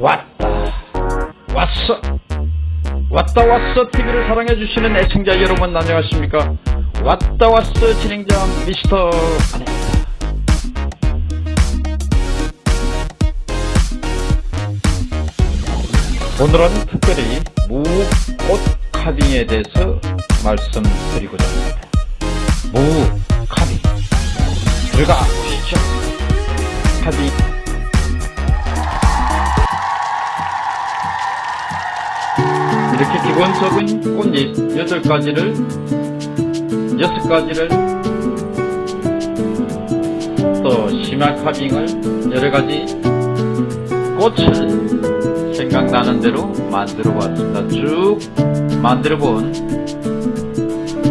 왔다. 왔어. 왔다 왔어 TV를 사랑해주시는 애청자 여러분 안녕하십니까? 왔다 왔어 진행자 미스터 아닙니다 오늘은 특별히 무꽃 카빙에 대해서 말씀드리고자 합니다. 무 카빙 들어가 보시죠. 카빙 이렇게 기본적인 꽃잎 8가지를 6가지를 또 심화 카빙을 여러가지 꽃을 생각나는 대로 만들어 봤습니다. 쭉 만들어 본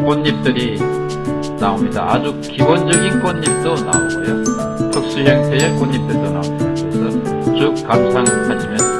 꽃잎들이 나옵니다. 아주 기본적인 꽃잎도 나오고요. 특수 형태의 꽃잎들도 나옵니다. 그래서 쭉 감상하시면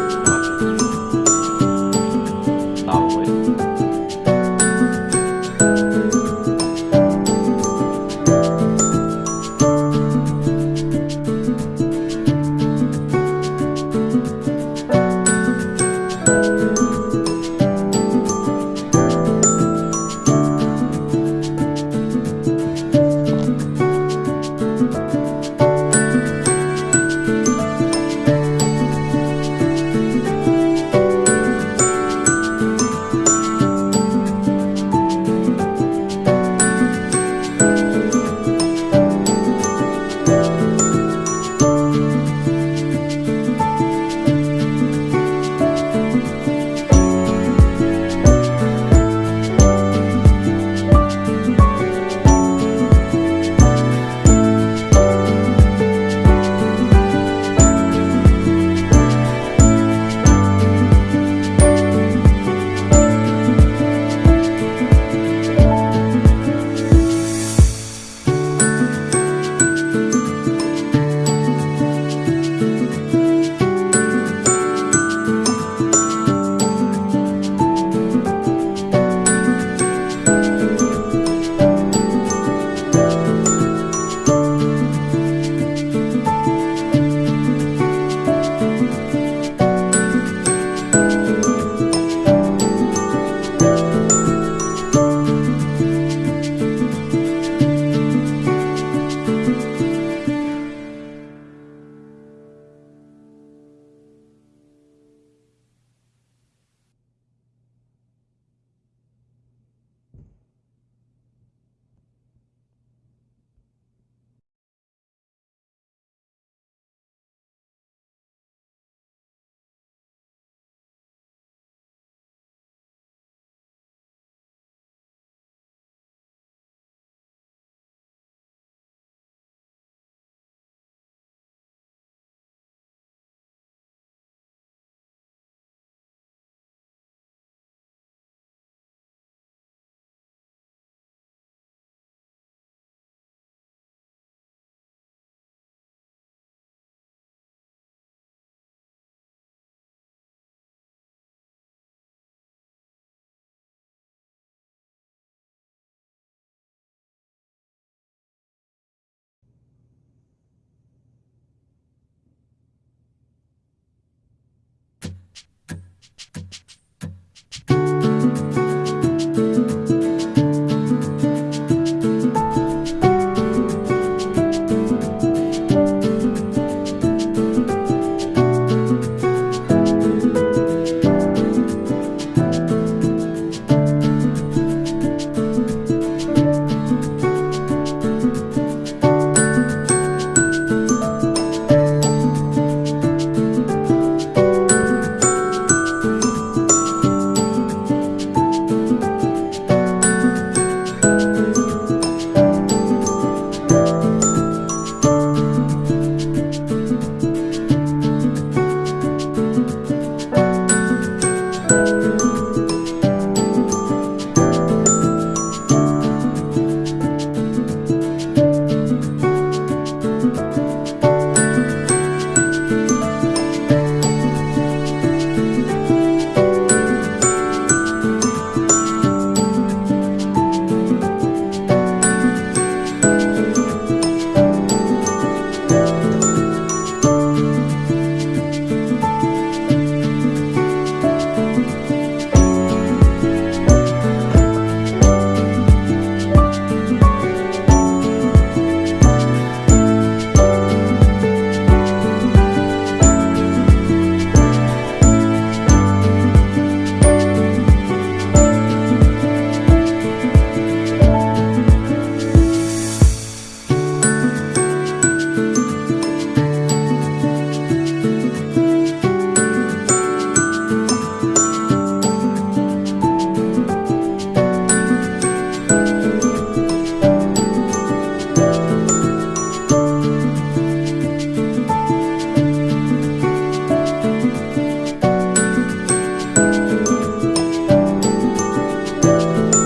Música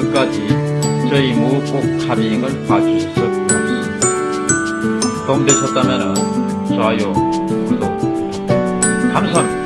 끝까지 저희 무국 합의행을 봐주셔서 고맙습니다. 도움되셨다면 좋아요, 구독 감사합니다.